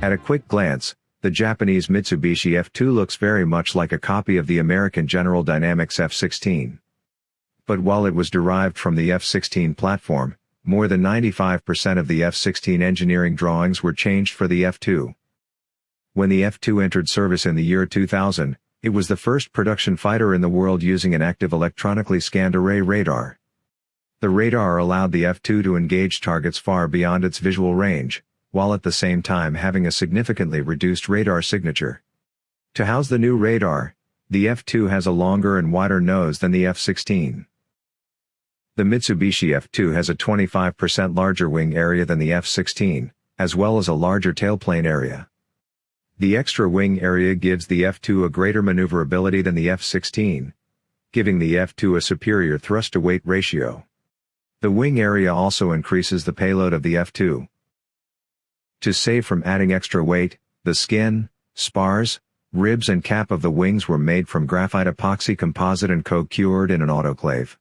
At a quick glance, the Japanese Mitsubishi F2 looks very much like a copy of the American General Dynamics F-16. But while it was derived from the F-16 platform, more than 95% of the F-16 engineering drawings were changed for the F-2. When the F-2 entered service in the year 2000, it was the first production fighter in the world using an active electronically scanned array radar. The radar allowed the F-2 to engage targets far beyond its visual range, while at the same time having a significantly reduced radar signature. To house the new radar, the F-2 has a longer and wider nose than the F-16. The Mitsubishi F-2 has a 25% larger wing area than the F-16, as well as a larger tailplane area. The extra wing area gives the F-2 a greater maneuverability than the F-16, giving the F-2 a superior thrust-to-weight ratio. The wing area also increases the payload of the F-2. To save from adding extra weight, the skin, spars, ribs and cap of the wings were made from graphite epoxy composite and co-cured in an autoclave.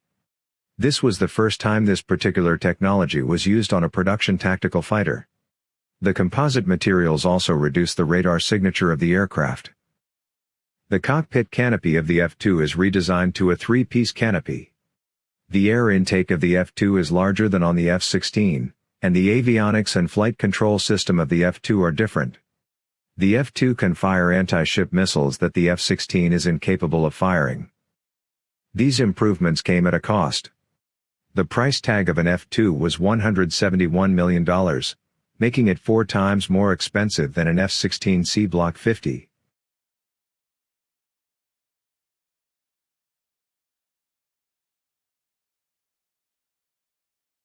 This was the first time this particular technology was used on a production tactical fighter. The composite materials also reduce the radar signature of the aircraft. The cockpit canopy of the F-2 is redesigned to a three-piece canopy. The air intake of the F-2 is larger than on the F-16, and the avionics and flight control system of the F-2 are different. The F-2 can fire anti-ship missiles that the F-16 is incapable of firing. These improvements came at a cost. The price tag of an F-2 was $171 million, making it four times more expensive than an F-16C Block 50.